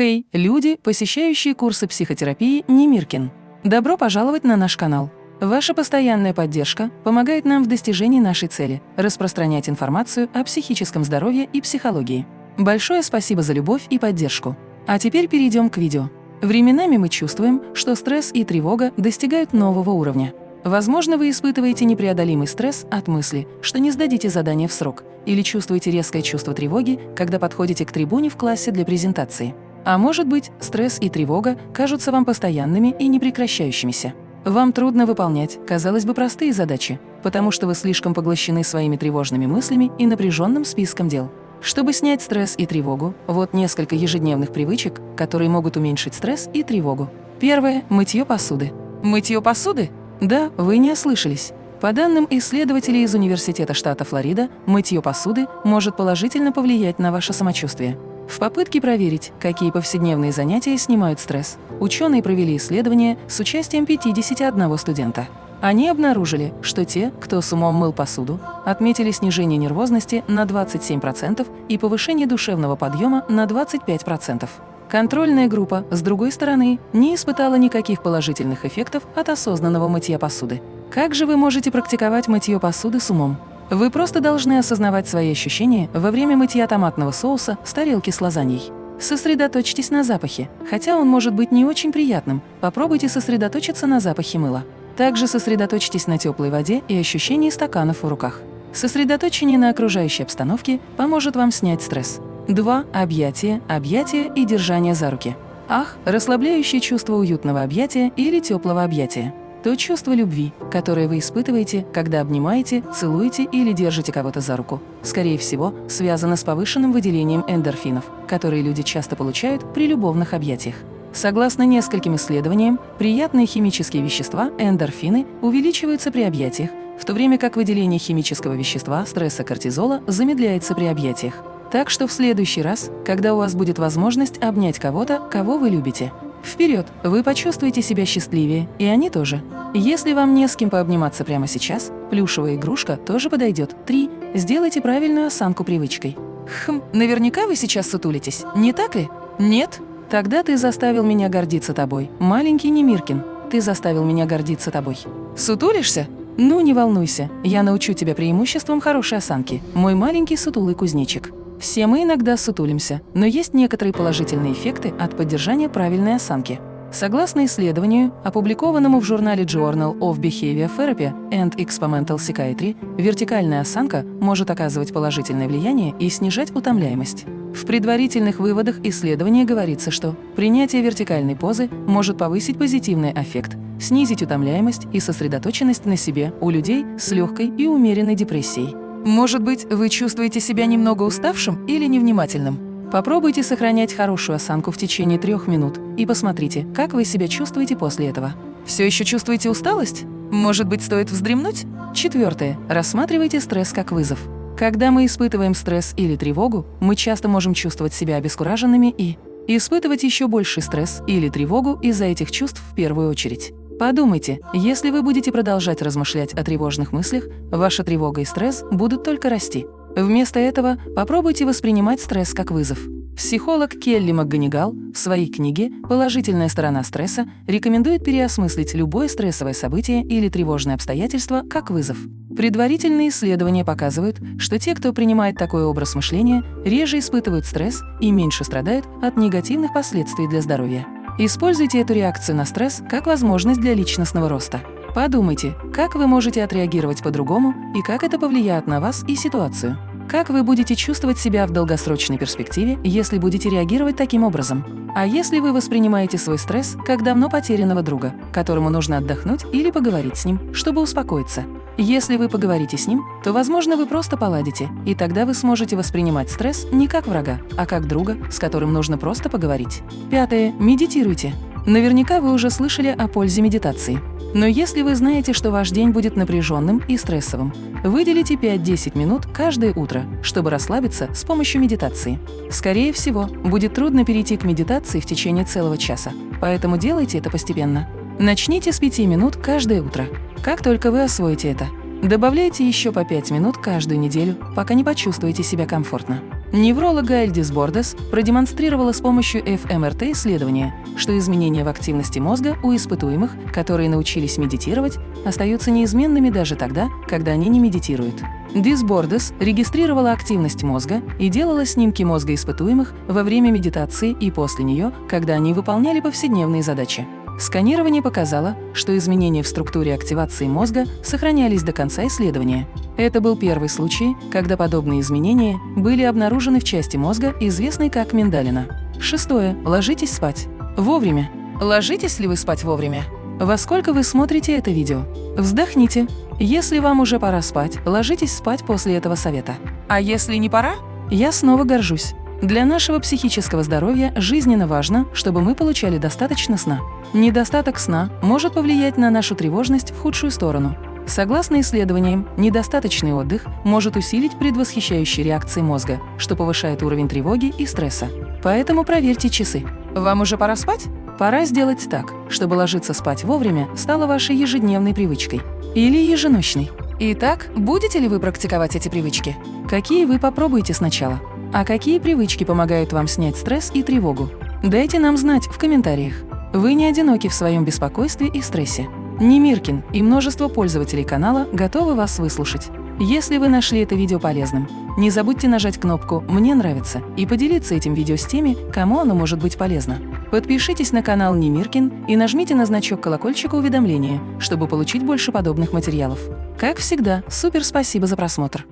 Хей, люди, посещающие курсы психотерапии Немиркин. Добро пожаловать на наш канал. Ваша постоянная поддержка помогает нам в достижении нашей цели – распространять информацию о психическом здоровье и психологии. Большое спасибо за любовь и поддержку. А теперь перейдем к видео. Временами мы чувствуем, что стресс и тревога достигают нового уровня. Возможно, вы испытываете непреодолимый стресс от мысли, что не сдадите задание в срок, или чувствуете резкое чувство тревоги, когда подходите к трибуне в классе для презентации. А может быть, стресс и тревога кажутся вам постоянными и непрекращающимися. Вам трудно выполнять, казалось бы, простые задачи, потому что вы слишком поглощены своими тревожными мыслями и напряженным списком дел. Чтобы снять стресс и тревогу, вот несколько ежедневных привычек, которые могут уменьшить стресс и тревогу. Первое – мытье посуды. Мытье посуды? Да, вы не ослышались. По данным исследователей из Университета штата Флорида, мытье посуды может положительно повлиять на ваше самочувствие. В попытке проверить, какие повседневные занятия снимают стресс, ученые провели исследование с участием 51 студента. Они обнаружили, что те, кто с умом мыл посуду, отметили снижение нервозности на 27% и повышение душевного подъема на 25%. Контрольная группа, с другой стороны, не испытала никаких положительных эффектов от осознанного мытья посуды. Как же вы можете практиковать мытье посуды с умом? Вы просто должны осознавать свои ощущения во время мытья томатного соуса с тарелки с лазаньей. Сосредоточьтесь на запахе. Хотя он может быть не очень приятным, попробуйте сосредоточиться на запахе мыла. Также сосредоточьтесь на теплой воде и ощущении стаканов в руках. Сосредоточение на окружающей обстановке поможет вам снять стресс. 2. Объятия, объятия и держание за руки. Ах, расслабляющее чувство уютного объятия или теплого объятия то чувство любви, которое вы испытываете, когда обнимаете, целуете или держите кого-то за руку, скорее всего, связано с повышенным выделением эндорфинов, которые люди часто получают при любовных объятиях. Согласно нескольким исследованиям, приятные химические вещества, эндорфины, увеличиваются при объятиях, в то время как выделение химического вещества, стресса кортизола, замедляется при объятиях. Так что в следующий раз, когда у вас будет возможность обнять кого-то, кого вы любите, Вперед! Вы почувствуете себя счастливее, и они тоже. Если вам не с кем пообниматься прямо сейчас, плюшевая игрушка тоже подойдет. Три. Сделайте правильную осанку привычкой. Хм, наверняка вы сейчас сутулитесь, не так ли? Нет? Тогда ты заставил меня гордиться тобой, маленький Немиркин. Ты заставил меня гордиться тобой. Сутулишься? Ну, не волнуйся, я научу тебя преимуществам хорошей осанки, мой маленький сутулый кузнечик. Все мы иногда сутулимся, но есть некоторые положительные эффекты от поддержания правильной осанки. Согласно исследованию, опубликованному в журнале Journal of Behavior Therapy and Experimental Psychiatry, вертикальная осанка может оказывать положительное влияние и снижать утомляемость. В предварительных выводах исследования говорится, что принятие вертикальной позы может повысить позитивный эффект, снизить утомляемость и сосредоточенность на себе у людей с легкой и умеренной депрессией. Может быть, вы чувствуете себя немного уставшим или невнимательным? Попробуйте сохранять хорошую осанку в течение трех минут и посмотрите, как вы себя чувствуете после этого. Все еще чувствуете усталость? Может быть, стоит вздремнуть? Четвертое. Рассматривайте стресс как вызов. Когда мы испытываем стресс или тревогу, мы часто можем чувствовать себя обескураженными и испытывать еще больший стресс или тревогу из-за этих чувств в первую очередь. Подумайте, если вы будете продолжать размышлять о тревожных мыслях, ваша тревога и стресс будут только расти. Вместо этого попробуйте воспринимать стресс как вызов. Психолог Келли МакГонигал в своей книге «Положительная сторона стресса» рекомендует переосмыслить любое стрессовое событие или тревожное обстоятельство как вызов. Предварительные исследования показывают, что те, кто принимает такой образ мышления, реже испытывают стресс и меньше страдают от негативных последствий для здоровья. Используйте эту реакцию на стресс как возможность для личностного роста. Подумайте, как вы можете отреагировать по-другому и как это повлияет на вас и ситуацию. Как вы будете чувствовать себя в долгосрочной перспективе, если будете реагировать таким образом? А если вы воспринимаете свой стресс как давно потерянного друга, которому нужно отдохнуть или поговорить с ним, чтобы успокоиться? Если вы поговорите с ним, то, возможно, вы просто поладите, и тогда вы сможете воспринимать стресс не как врага, а как друга, с которым нужно просто поговорить. Пятое. Медитируйте. Наверняка вы уже слышали о пользе медитации. Но если вы знаете, что ваш день будет напряженным и стрессовым, выделите 5-10 минут каждое утро, чтобы расслабиться с помощью медитации. Скорее всего, будет трудно перейти к медитации в течение целого часа, поэтому делайте это постепенно. Начните с 5 минут каждое утро. Как только вы освоите это, добавляйте еще по 5 минут каждую неделю, пока не почувствуете себя комфортно. Невролог Гаэльдис Бордес продемонстрировала с помощью ФМРТ исследования, что изменения в активности мозга у испытуемых, которые научились медитировать, остаются неизменными даже тогда, когда они не медитируют. Дисбордес регистрировала активность мозга и делала снимки мозга испытуемых во время медитации и после нее, когда они выполняли повседневные задачи. Сканирование показало, что изменения в структуре активации мозга сохранялись до конца исследования. Это был первый случай, когда подобные изменения были обнаружены в части мозга, известной как миндалина. Шестое. Ложитесь спать. Вовремя. Ложитесь ли вы спать вовремя? Во сколько вы смотрите это видео? Вздохните. Если вам уже пора спать, ложитесь спать после этого совета. А если не пора? Я снова горжусь. Для нашего психического здоровья жизненно важно, чтобы мы получали достаточно сна. Недостаток сна может повлиять на нашу тревожность в худшую сторону. Согласно исследованиям, недостаточный отдых может усилить предвосхищающие реакции мозга, что повышает уровень тревоги и стресса. Поэтому проверьте часы. Вам уже пора спать? Пора сделать так, чтобы ложиться спать вовремя стало вашей ежедневной привычкой. Или еженочной. Итак, будете ли вы практиковать эти привычки? Какие вы попробуете сначала? А какие привычки помогают вам снять стресс и тревогу? Дайте нам знать в комментариях. Вы не одиноки в своем беспокойстве и стрессе. Немиркин и множество пользователей канала готовы вас выслушать. Если вы нашли это видео полезным, не забудьте нажать кнопку «Мне нравится» и поделиться этим видео с теми, кому оно может быть полезно. Подпишитесь на канал Немиркин и нажмите на значок колокольчика уведомления, чтобы получить больше подобных материалов. Как всегда, супер спасибо за просмотр!